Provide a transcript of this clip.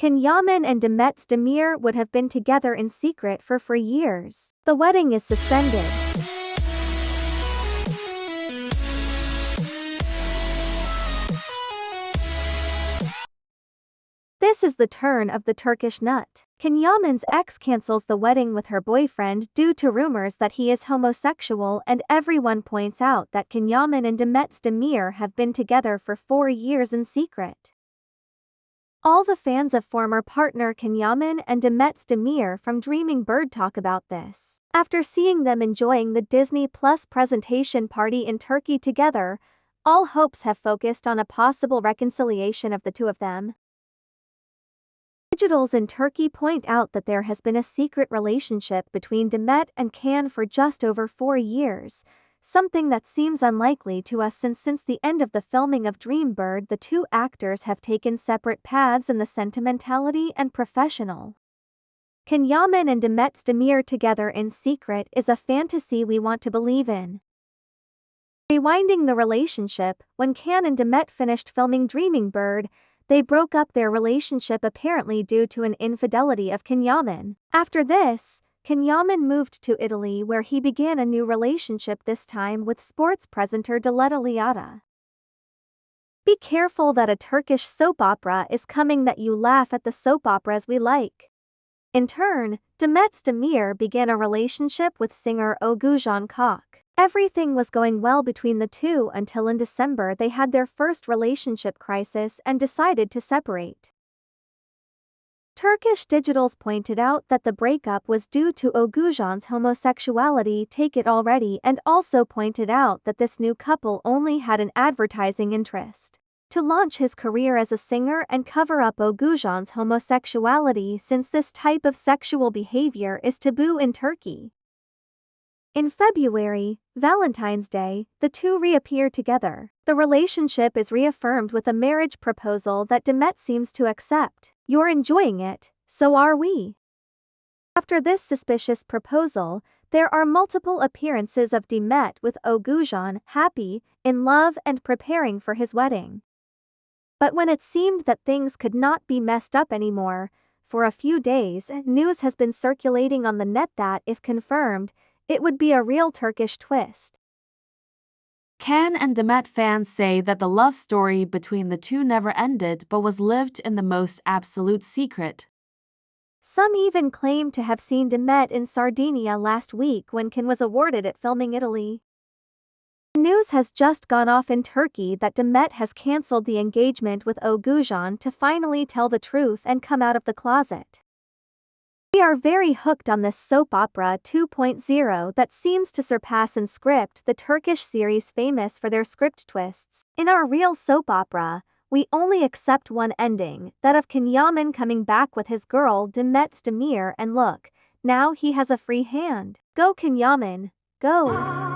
Can Yaman and Demet Özdemir would have been together in secret for for years. The wedding is suspended. This is the turn of the Turkish nut. Can Yaman's ex cancels the wedding with her boyfriend due to rumors that he is homosexual and everyone points out that Can Yaman and Demet Özdemir have been together for four years in secret. All the fans of former partner Can Yaman and Demet Özdemir from Dreaming Bird talk about this. After seeing them enjoying the Disney Plus presentation party in Turkey together, all hopes have focused on a possible reconciliation of the two of them. Digitals in Turkey point out that there has been a secret relationship between Demet and Can for just over four years, something that seems unlikely to us since since the end of the filming of Dreambird the two actors have taken separate paths in the sentimentality and professional. Can Yaman and Demet Özdemir together in secret is a fantasy we want to believe in. Rewinding the relationship, when Can and Demet finished filming Dreaming Bird, they broke up their relationship apparently due to an infidelity of Can Yaman. After this, Can Yaman moved to Italy where he began a new relationship this time with sports presenter Diletta Leotta. Be careful that a Turkish soap opera is coming that you laugh at the soap operas we like. In turn, Demet Özdemir began a relationship with singer Oğuzhan Koç. Everything was going well between the two until in December they had their first relationship crisis and decided to separate. Turkish Digitals pointed out that the breakup was due to Oğuzhan's homosexuality take it already and also pointed out that this new couple only had an advertising interest. To launch his career as a singer and cover up Oğuzhan's homosexuality since this type of sexual behavior is taboo in Turkey. In February, Valentine's Day, the two reappear together. The relationship is reaffirmed with a marriage proposal that Demet seems to accept. You're enjoying it, so are we. After this suspicious proposal, there are multiple appearances of Demet with Oğuzhan happy, in love and preparing for his wedding. But when it seemed that things could not be messed up anymore, for a few days, news has been circulating on the net that, if confirmed, it would be a real Turkish twist. Can and Demet fans say that the love story between the two never ended but was lived in the most absolute secret. Some even claim to have seen Demet in Sardinia last week when Can was awarded at Filming Italy. News has just gone off in Turkey that Demet has cancelled the engagement with Oğuzhan to finally tell the truth and come out of the closet. We are very hooked on this soap opera 2.0 that seems to surpass in script the Turkish series famous for their script twists. In our real soap opera, we only accept one ending, that of Can Yaman coming back with his girl Demet Özdemir and look, now he has a free hand. Go Can Yaman, go!